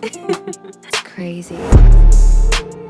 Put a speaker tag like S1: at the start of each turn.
S1: That's crazy.